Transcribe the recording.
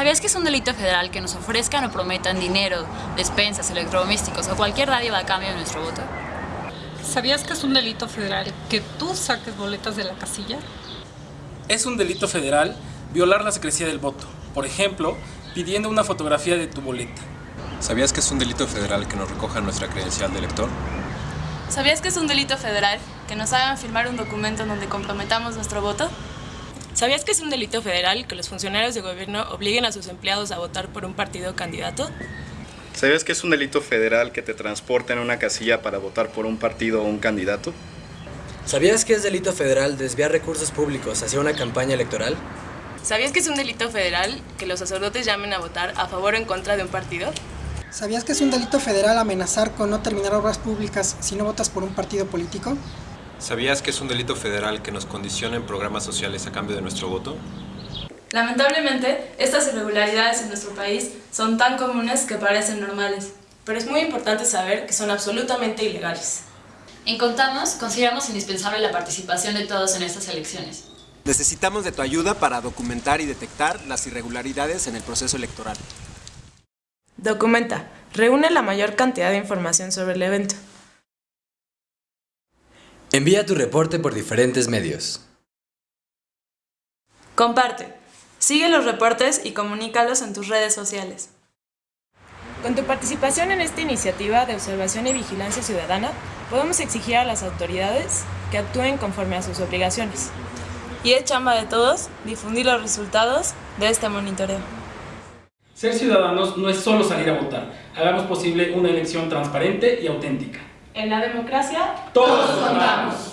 ¿Sabías que es un delito federal que nos ofrezcan o prometan dinero, despensas, electrodomésticos o cualquier dádiva a cambio de nuestro voto? ¿Sabías que es un delito federal que tú saques boletas de la casilla? Es un delito federal violar la secrecía del voto, por ejemplo, pidiendo una fotografía de tu boleta. ¿Sabías que es un delito federal que nos recojan nuestra credencial de elector? ¿Sabías que es un delito federal que nos hagan firmar un documento en donde comprometamos nuestro voto? ¿Sabías que es un delito federal que los funcionarios de gobierno obliguen a sus empleados a votar por un partido candidato? ¿Sabías que es un delito federal que te transporten a una casilla para votar por un partido o un candidato? ¿Sabías que es delito federal desviar recursos públicos hacia una campaña electoral? ¿Sabías que es un delito federal que los sacerdotes llamen a votar a favor o en contra de un partido? ¿Sabías que es un delito federal amenazar con no terminar obras públicas si no votas por un partido político? ¿Sabías que es un delito federal que nos condicionen programas sociales a cambio de nuestro voto? Lamentablemente, estas irregularidades en nuestro país son tan comunes que parecen normales, pero es muy importante saber que son absolutamente ilegales. En Contamos, consideramos indispensable la participación de todos en estas elecciones. Necesitamos de tu ayuda para documentar y detectar las irregularidades en el proceso electoral. Documenta. Reúne la mayor cantidad de información sobre el evento. Envía tu reporte por diferentes medios. Comparte. Sigue los reportes y comunícalos en tus redes sociales. Con tu participación en esta iniciativa de observación y vigilancia ciudadana, podemos exigir a las autoridades que actúen conforme a sus obligaciones. Y es chamba de todos difundir los resultados de este monitoreo. Ser ciudadanos no es solo salir a votar. Hagamos posible una elección transparente y auténtica. En la democracia, todos contamos.